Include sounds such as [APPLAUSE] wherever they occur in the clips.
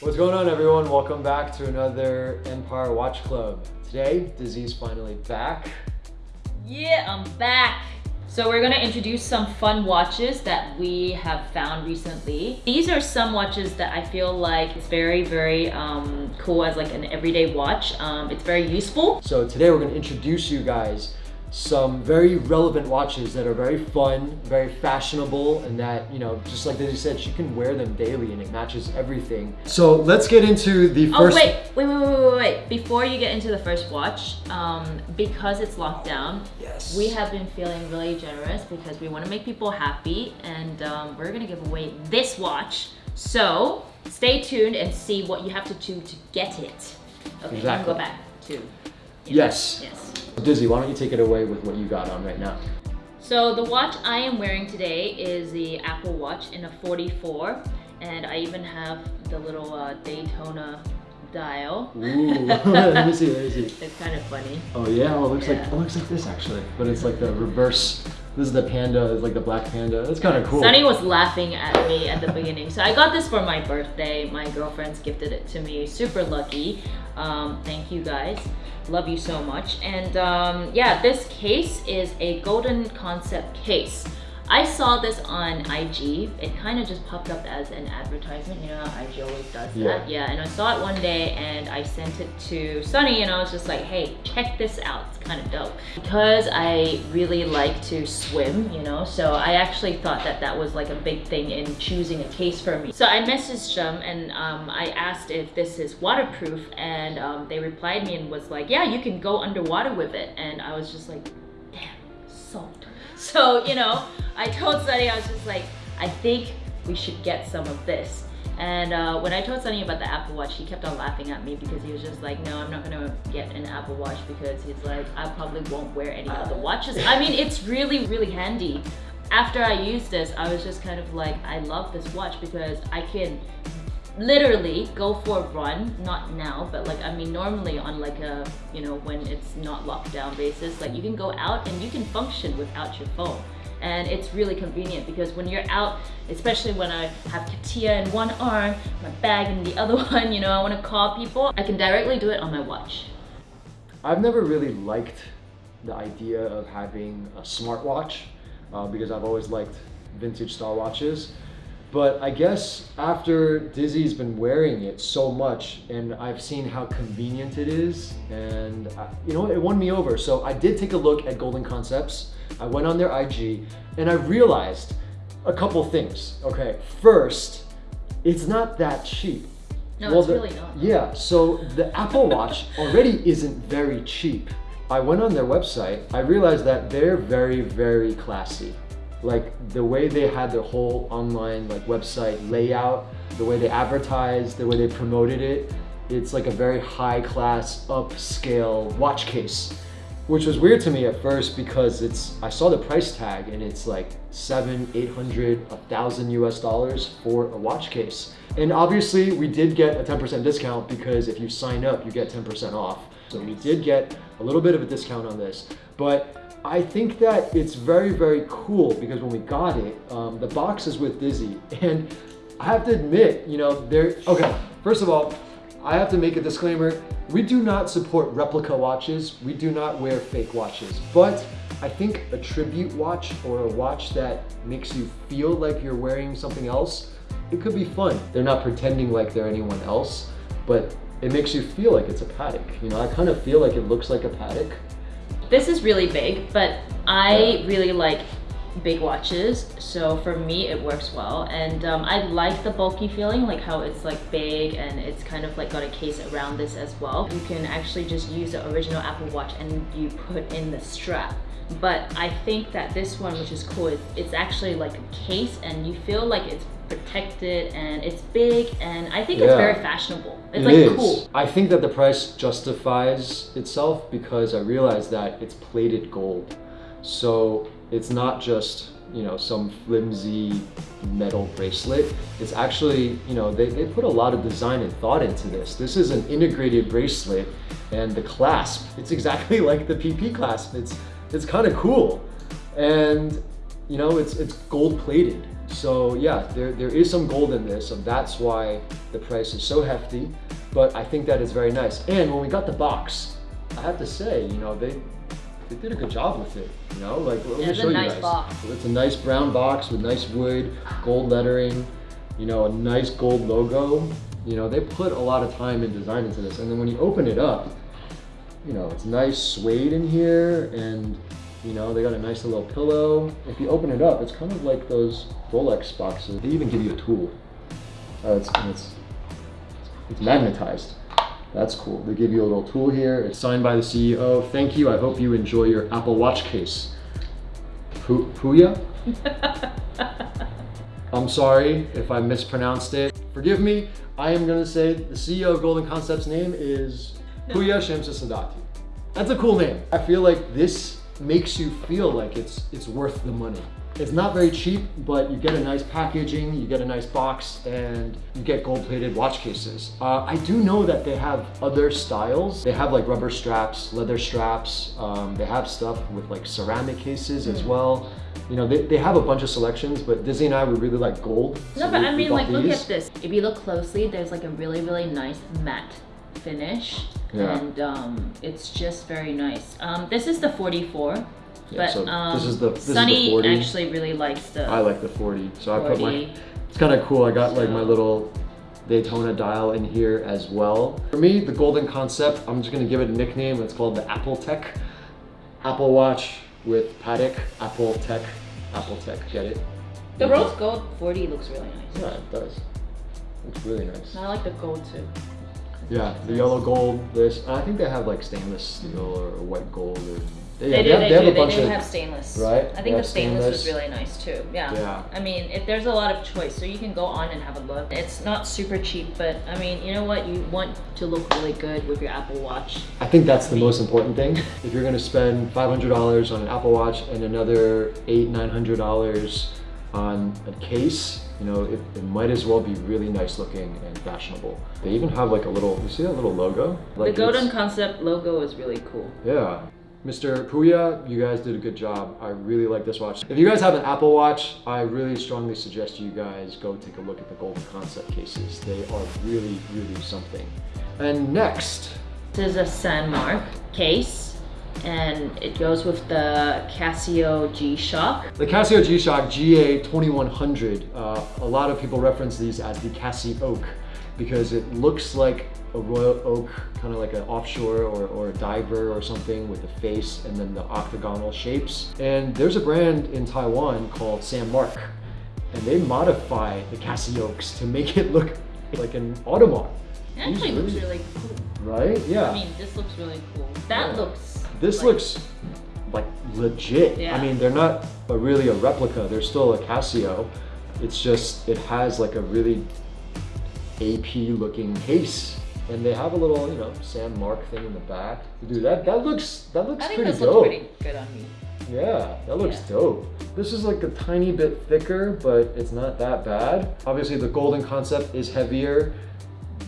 What's going on everyone? Welcome back to another Empire Watch Club. Today, Dizzy's finally back. Yeah, I'm back. So we're gonna introduce some fun watches that we have found recently. These are some watches that I feel like it's very, very um, cool as like an everyday watch. Um, it's very useful. So today we're gonna introduce you guys some very relevant watches that are very fun, very fashionable, and that, you know, just like Dizzy said, she can wear them daily and it matches everything. So let's get into the Oh, first- wait, wait, wait, wait, wait, wait. Before you get into the first watch, um, because it's locked down, Yes. we have been feeling really generous because we want to make people happy and um, we're going to give away this watch. So stay tuned and see what you have to do to get it. Okay, Exactly. go back to. Yes. Yes. Dizzy, why don't you take it away with what you got on right now? So the watch I am wearing today is the Apple Watch in a 44 and I even have the little uh, Daytona dial. Ooh, [LAUGHS] let me see, let me see. [LAUGHS] It's kind of funny. Oh yeah, oh, it looks like it looks like this actually, but it's like the reverse. This is the panda, it's like the black panda. That's kind of cool. Sunny was laughing at me at the beginning. So I got this for my birthday. My girlfriends gifted it to me. Super lucky. Um, thank you guys. Love you so much. And um, yeah, this case is a golden concept case. I saw this on IG. It kind of just popped up as an advertisement. You know how IG always does Yeah. that? Yeah, and I saw it one day and I sent it to Sunny and I was just like, hey, check this out. It's kind of dope. Because I really like to swim, you know, so I actually thought that that was like a big thing in choosing a case for me. So I messaged them and um, I asked if this is waterproof and um, they replied me and was like, yeah, you can go underwater with it. And I was just like. [LAUGHS] So, you know, I told Sunny, I was just like, I think we should get some of this. And uh, when I told Sunny about the Apple Watch, he kept on laughing at me because he was just like, no, I'm not gonna get an Apple Watch because he's like, I probably won't wear any other watches. I mean, it's really, really handy. After I used this, I was just kind of like, I love this watch because I can literally go for a run not now but like i mean normally on like a you know when it's not locked down basis like you can go out and you can function without your phone and it's really convenient because when you're out especially when i have katia in one arm my bag in the [LAUGHS] other one you know i want to call people i can directly do it on my watch I've never really liked the idea of having a smartwatch uh, because I've always liked vintage style watches. But I guess after Dizzy's been wearing it so much and I've seen how convenient it is and I, you know, it won me over. So I did take a look at Golden Concepts. I went on their IG and I realized a couple things. Okay, first, it's not that cheap. No, it's the- really not. Yeah, so the Apple Watch [LAUGHS] already isn't very cheap. I went on their website, I realized that they're very, very classy. Like the way they had their whole online like website layout, the way they advertised, the way they promoted it, it's like a very high class, upscale watch case. Which was weird to me at first because it's I saw the price tag and it's like seven, eight hundred, a thousand US dollars for a watch case. And obviously we did get a 10% discount because if you sign up, you get 10% off. So we did get a little bit of a discount on this. But I think that it's very, very cool because when we got it, um, the box is with Dizzy. [LAUGHS] And I have to admit, you know, there, okay, first of all, I have to make a disclaimer. We do not support replica watches. We do not wear fake watches. But I think a tribute watch or a watch that makes you feel like you're wearing something else, it could be fun. They're not pretending like they're anyone else, but it makes you feel like it's a Patek. You know, I kind of feel like it looks like a Patek. This is really big, but I really like big watches. So for me, it works well. And um, I like the bulky feeling, like how it's like big and it's kind of like got a case around this as well. You can actually just use the original Apple Watch and you put in the strap. But I think that this one, which is cool, is it's actually like a case and you feel like it's protected and it's big and I think it's very fashionable. It's It like is. cool. I think that the price justifies itself because I realize that it's plated gold. So it's not just, you know, some flimsy metal bracelet. It's actually, you know, they, they put a lot of design and thought into this. This is an integrated bracelet and the clasp, it's exactly [LAUGHS] like the PP clasp. It's, it's kind of cool. And you know, it's it's gold plated. So yeah, there, there is some gold in this, so that's why the price is so hefty. But I think that is very nice. And when we got the box, I have to say, you know, they they did a good job with it. You know, like let me It's a show you nice guys. box. It's a nice brown box with nice wood, gold lettering, you know, a nice gold logo. You know, they put a lot of time and design into this. And then when you open it up, you know, it's nice suede in here and you know, they got a nice little pillow. If you open it up, it's kind of like those Rolex boxes. They even give you a tool. Uh, it's, it's, it's magnetized. That's cool. They give you a little tool here. It's signed by the CEO. Thank you. I hope you enjoy your Apple Watch case. Pu- Puya? [LAUGHS] I'm sorry if I mispronounced it. Forgive me. I am going to say the CEO of Golden Concepts name is Puya Shamsa Sadati. That's a cool name. I feel like this makes you feel like it's it's worth the money. It's not very cheap, but you get a nice packaging, you get a nice box, and you get gold-plated watch cases. Uh, I do know that they have other styles. They have like rubber straps, leather straps. Um, they have stuff with like ceramic cases as well. You know, they, they have a bunch of selections, but Dizzy and I would really like gold. No, so but we- I mean, like, look at this. If you look closely, there's like a really, really nice matte finish. Yeah. And um, it's just very nice. Um, this is the 44. Yeah, but so this um, is the- this is the Sunny 40. actually really likes the I like the 40, so I put my It's kind of cool. I got like my So- little Daytona dial in here as well. For me, the golden concept, I'm just gonna give it a nickname. It's called the Apple Tech. Apple Watch with Patek, Apple Tech, Apple Tech, get it? The rose gold 40 looks really nice. Yeah, it does. It's really nice. I like the gold too. Yeah, the yellow gold, this, I think they have like stainless steel or, white gold. Or, They, yeah, do, have, they, have do. a They do of, have stainless. Right? I think the stainless, was stainless. really nice too. Yeah. Yeah. I mean, if there's a lot of choice, so you can go on and have a look. It's not super cheap, but I mean, you know what? You want to look really good with your Apple Watch. I think that's the most important thing. If you're gonna spend $500 on an Apple Watch and another eight, $900 on a case, you know, it, it might as well be really nice looking and fashionable. They even have like a little, you see that little logo? Like the Golden Concept logo is really cool. Yeah. Mr. Puya, you guys did a good job. I really like this watch. If you guys have an Apple Watch, I really strongly suggest you guys go take a look at the Golden Concept cases. They are really, really something. And next, This is a Sandmark case, and it goes with the Casio G-Shock. The Casio G-Shock GA2100, uh, a lot of people reference these as the Cassie Oak because it looks like a royal oak, kind of like an offshore or, or a diver or something with the face and then the octagonal shapes. And there's a brand in Taiwan called San Mark, and they modify the Cassie Oaks to make it look like an Audemars. It actually These looks really- really cool. Right? Yeah. I mean, this looks really cool. That Yeah. looks. This like- looks like legit. Yeah. I mean, they're not a, really a replica. They're still a Casio. It's just it has like a really AP looking case, and they have a little you know San Mark thing in the back. Dude, that that looks that looks I think pretty this dope. looks pretty good on me. Yeah, that looks Yeah. dope. This is like a tiny bit thicker, but it's not that bad. Obviously, the golden concept is heavier.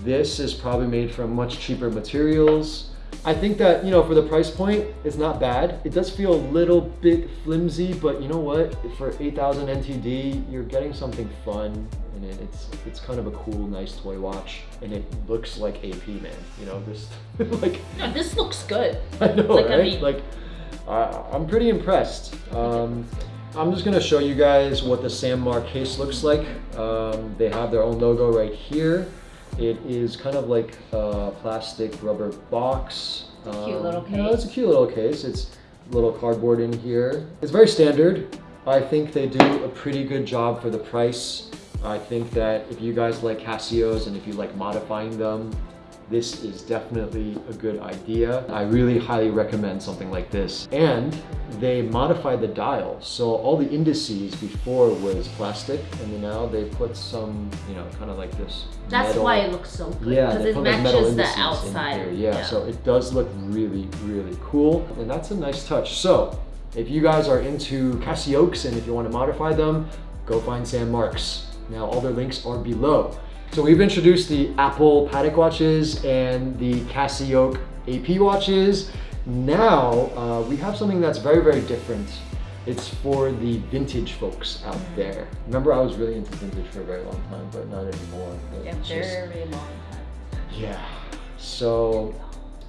This is probably made from much cheaper materials. I think that, you know, for the price point, it's not bad. It does feel a little bit flimsy, but you know what? For 8,000 NTD, you're getting something fun and it. It's it's kind of a cool, nice toy watch, and it looks like AP, man. You know, this [LAUGHS] like No, this looks good. [LAUGHS] I know, Like, I right? mean- like, I, I'm pretty impressed. Um, I'm just gonna show you guys what the Sandmar case looks like. Um, they have their own logo right here. It is kind of like a plastic rubber box. It's a cute little Um, you it's a case. cute little case. It's a little cardboard in here. It's very standard. I think they do a pretty good job for the price. I think that if you guys like Casios and if you like modifying them, this is definitely a good idea. I really highly recommend something like this. And they modified the dial. So all the indices before was plastic and now they put some, you know, kind of like this That's metal- why it looks so good. yeah, Because it matches the outside. here. Yeah, so it does look really, really cool. And that's a nice touch. So if you guys are into Casiokes and if you want to modify them, go find Sam Marks. Now all their links are below. So we've introduced the Apple Patek watches and the Casio AP watches. Now uh, we have something that's very, very different. It's for the vintage folks out there. Remember, I was really into vintage for a very long time, but not anymore. Yeah, it's just- very long time. yeah. So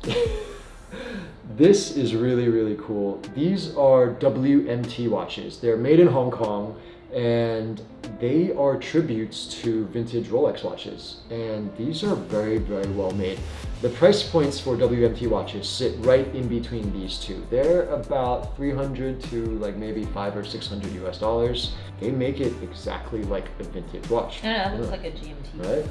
[LAUGHS] this is really really cool. These are WMT watches. They're made in Hong Kong and they are tributes to vintage Rolex watches. And these are very very well made. The price points for WMT watches sit right in between these two. They're about 300 to like maybe 5 or 600 US dollars. They make it exactly like a vintage watch. Yeah, that looks Yeah. like a GMT. Right?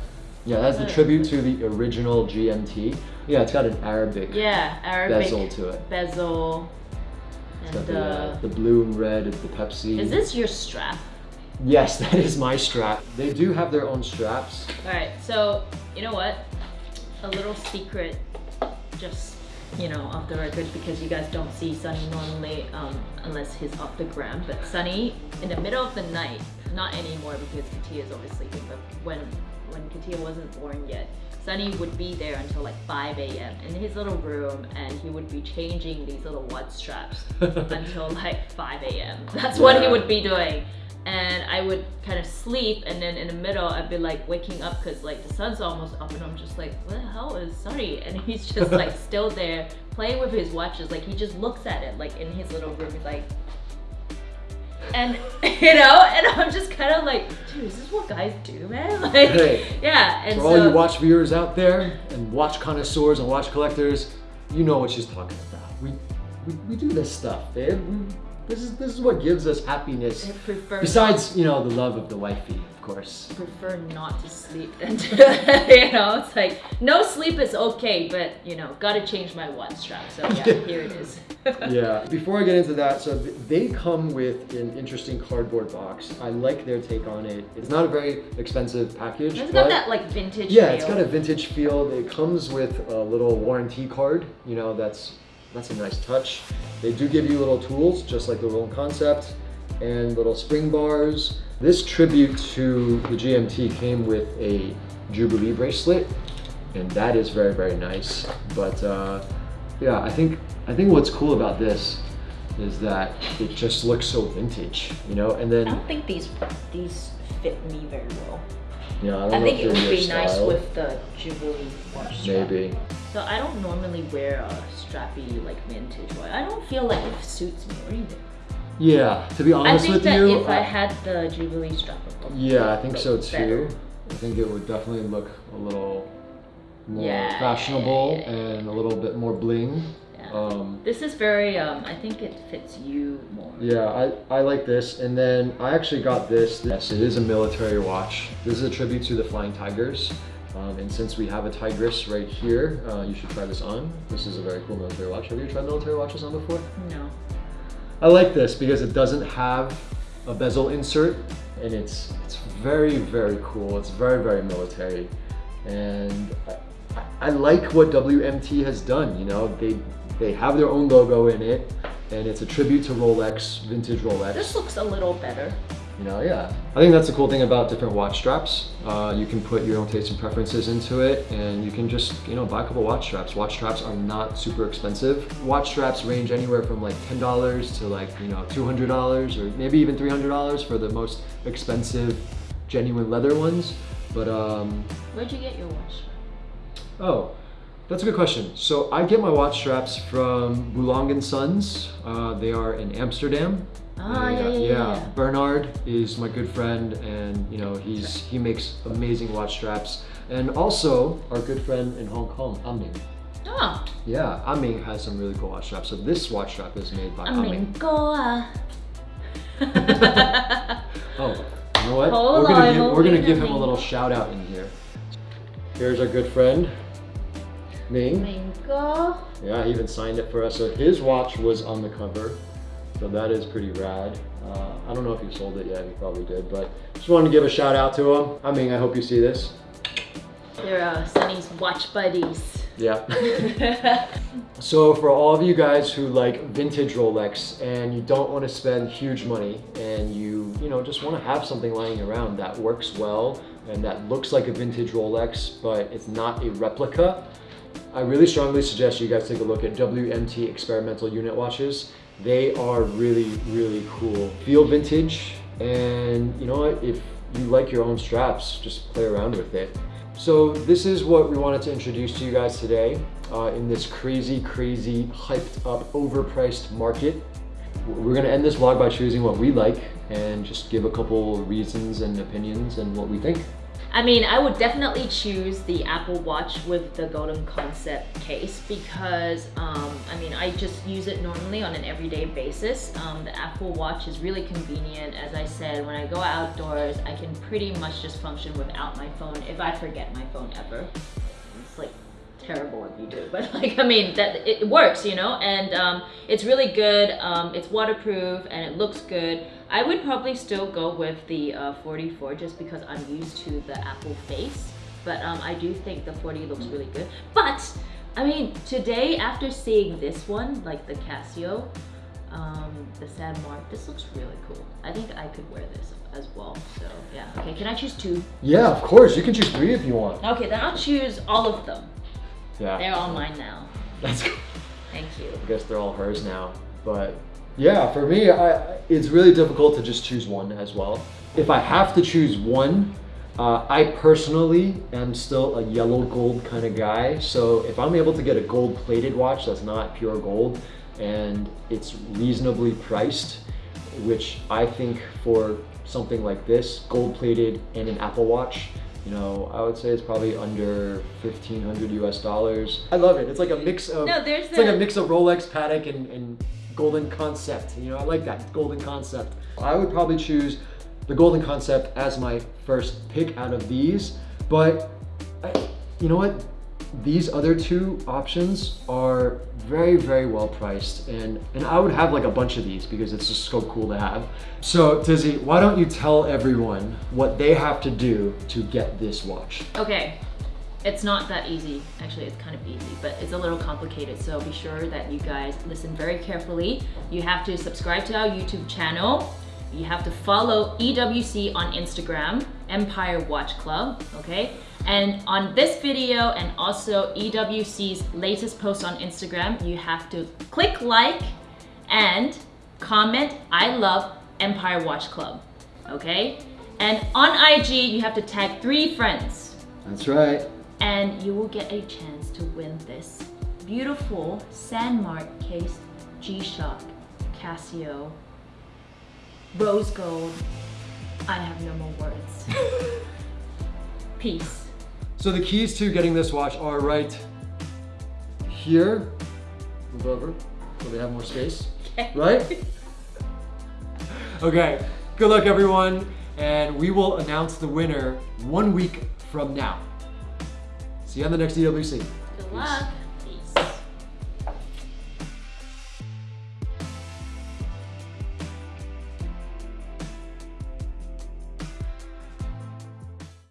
Yeah, that's the tribute to the original GMT. Yeah, it's got an Arabic Yeah, Arabic bezel to it. bezel. It's got And the, uh, the blue and red, it's the Pepsi. is this your strap? Yes, [LAUGHS] that is my strap. They do have their own straps. All right, so you know what? A little secret, just you know, off the record, because you guys don't see Sunny normally um, unless he's off the gram. But Sunny, in the middle of the night, not anymore because Katia is always sleeping. But when when Katia wasn't born yet, Sunny would be there until like 5 a.m. in his little room, and he would be changing these little watch straps [LAUGHS] until like 5 a.m. That's what he would be doing. I would kind of sleep, and then in the middle, I'd be like waking up because like the sun's almost up, and I'm just like, what the hell is Sunny? And [LAUGHS] he's just like [LAUGHS] still there playing with his watches. Like he just looks at it like in his little room. He's like, and [LAUGHS] you know, and I'm just kind of like, dude, is this what guys do, man? Like, Hey, yeah. And For so, all you watch viewers out there and watch connoisseurs and watch collectors, you know what she's talking about. We we, we do this stuff, babe. We, this is this is what gives us happiness. I prefer Besides, you know, the love of the wifey, of course. prefer not to sleep than to, [LAUGHS] you know, it's like no sleep is okay, but you know, gotta change my watch strap. So yeah, [LAUGHS] here it is. [LAUGHS] yeah. Before I get into that, so they come with an interesting cardboard box. I like their take on it. It's not a very expensive package. It's got that like vintage. yeah, it's got a vintage feel. It comes with a little warranty card. You know, that's that's a nice touch. They do give you little tools, just like the Golden Concept, and little spring bars. This tribute to the GMT came with a Jubilee bracelet, and that is very very nice. But uh, yeah, I think I think what's cool about this is that it just looks so vintage, you know. And then- I don't think these these fit me very well. know, I, don't I think it would be your nice with the Jubilee watch strap. So I don't normally wear a strappy like vintage one. I don't feel like it suits me or anything. Yeah, to be honest with you. I think that if I had the Jubilee strap, would Yeah, I think so too. better. I think it would definitely look a little more Yeah, fashionable yeah, yeah, and a little bit more bling. Yeah. Um, This is very, um, I think it fits you more. yeah, I, I like this. And then I actually got this. Yes, it is a military watch. This is a tribute to the Flying Tigers. Um, and since we have a tigress right here, uh, you should try this on. This is a very cool military watch. Have you tried military watches on before? No. I like this because it doesn't have a bezel insert and it's it's very very cool. It's very very military, and I, I- I like what WMT has done. You know, they they have their own logo in it, and it's a tribute to Rolex, vintage Rolex. This looks a little better. You know, yeah. I think that's the cool thing about different watch straps. Uh, you can put your own taste and preferences into it, and you can just, you know, buy a couple watch straps. Watch straps are not super expensive. Watch straps range anywhere from like $10 to like, you know, $200 or maybe even $300 for the most expensive genuine leather ones. But, um, Where'd you get your watch strap? oh, that's a good question. So I get my watch straps from Bulang & Sons. Uh, they are in Amsterdam. Ah, yeah, yeah, yeah, yeah. Bernard is my good friend, and you know he's he makes amazing watch straps. And also our good friend in Hong Kong, Aming. Oh, Yeah, Aming has some really cool watch straps. So this watch strap is made by I Aming. ah. [LAUGHS] Oh, you know what? Hold we're gonna on, give, we're gonna give him a little shout out in here. Here's our good friend, Ming. Mingo. Yeah, he even signed it for us. So his watch was on the cover. So that is pretty rad. Uh, I don't know if he sold it yet. He probably did, but just wanted to give a shout out to him. I mean, I hope you see this. They're uh, Sunny's watch buddies. Yeah. [LAUGHS] So for all of you guys who like vintage Rolex and you don't want to spend huge money and you, you know, just want to have something lying around that works well and that looks like a vintage Rolex, but it's not a replica, I really strongly suggest you guys take a look at WMT experimental unit watches. They are really, really cool. Feel vintage, and you know what? If you like your own straps, just play around with it. So this is what we wanted to introduce to you guys today uh, in this crazy, crazy, hyped up, overpriced market. We're gonna end this vlog by choosing what we like and just give a couple reasons and opinions and what we think. I mean, I would definitely choose the Apple Watch with the Golden Concept case because, um, I mean, I just use it normally on an everyday basis. Um, the Apple Watch is really convenient. As I said, when I go outdoors, I can pretty much just function without my phone if I forget my phone ever. It's like terrible if you do but [LAUGHS] like i mean that it works you know and um, it's really good um, it's waterproof and it looks good i would probably still go with the uh, 44 just because i'm used to the apple face but um, i do think the 40 looks really good but i mean today after seeing this one like the casio um, the San Mark. This looks really cool. I think I could wear this as well. So yeah. Okay, can I choose two? Yeah, of course. You can choose three if you want. Okay, then I'll choose all of them. Yeah. They're all mine now. That's cool. Thank you. I guess they're all hers now. But yeah, for me, I, it's really difficult to just choose one as well. If I have to choose one, uh, I personally am still a yellow gold kind of guy. So if I'm able to get a gold plated watch that's not pure gold and it's reasonably priced, which I think for something like this, gold plated and an Apple Watch, you know, I would say it's probably under 1500 US dollars. I love it. It's like a mix of, No, there's it's like a mix of Rolex, Patek, and, and Golden Concept. You know, I like that, Golden Concept. I would probably choose the Golden Concept as my first pick out of these, but I, you know what? These other two options are very, very well priced and, and I would have like a bunch of these because it's just so cool to have. So Dizzy, why don't you tell everyone what they have to do to get this watch? Okay, it's not that easy. Actually, it's kind of easy, but it's a little complicated. So be sure that you guys listen very carefully. You have to subscribe to our YouTube channel. You have to follow EWC on Instagram, Empire Watch Club, okay? And on this video and also EWC's latest post on Instagram, you have to click like and comment, I love Empire Watch Club, okay? And on IG, you have to tag three friends That's right. and you will get a chance to win this beautiful Sandmark case G-Shock Casio rose gold. I have no more words. [LAUGHS] Peace. So the keys to getting this watch are right here. Move over so they have more space. Okay. [LAUGHS] Right? Okay, good luck everyone. And we will announce the winner one week from now. See you on the next EWC. Good luck.